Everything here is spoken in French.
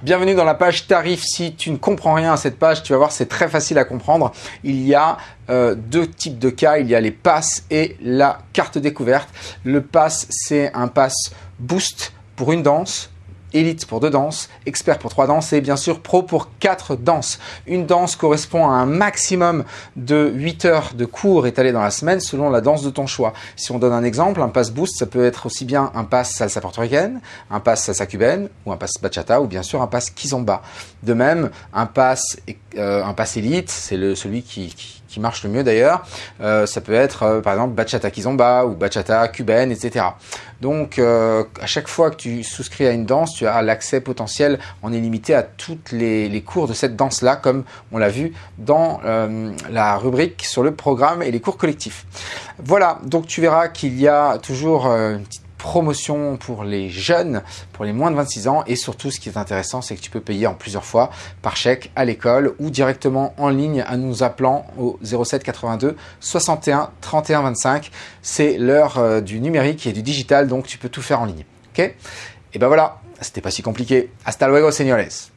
Bienvenue dans la page tarif. Si tu ne comprends rien à cette page, tu vas voir, c'est très facile à comprendre. Il y a euh, deux types de cas. Il y a les passes et la carte découverte. Le pass, c'est un pass boost pour une danse Elite pour deux danses, expert pour trois danses et bien sûr pro pour quatre danses. Une danse correspond à un maximum de 8 heures de cours étalés dans la semaine selon la danse de ton choix. Si on donne un exemple, un pass boost, ça peut être aussi bien un pass salsa portoricaine, un pass salsa cubaine ou un pass bachata ou bien sûr un pass kizomba. De même, un pass, euh, élite, c'est celui qui, qui, marche le mieux d'ailleurs, euh, ça peut être euh, par exemple bachata kizomba ou bachata cubaine, etc. Donc à chaque fois que tu souscris à une danse, tu as l'accès potentiel en illimité à toutes les, cours de cette danse-là, comme on l'a vu dans la rubrique sur le programme et les cours collectifs. Voilà, donc tu verras qu'il y a toujours une petite promotion pour les jeunes, pour les moins de 26 ans. Et surtout, ce qui est intéressant, c'est que tu peux payer en plusieurs fois par chèque à l'école ou directement en ligne en nous appelant au 07 82 61 31 25. C'est l'heure euh, du numérique et du digital, donc tu peux tout faire en ligne. Ok? Et ben voilà, Este pues, país compliqué. Hasta luego, señores.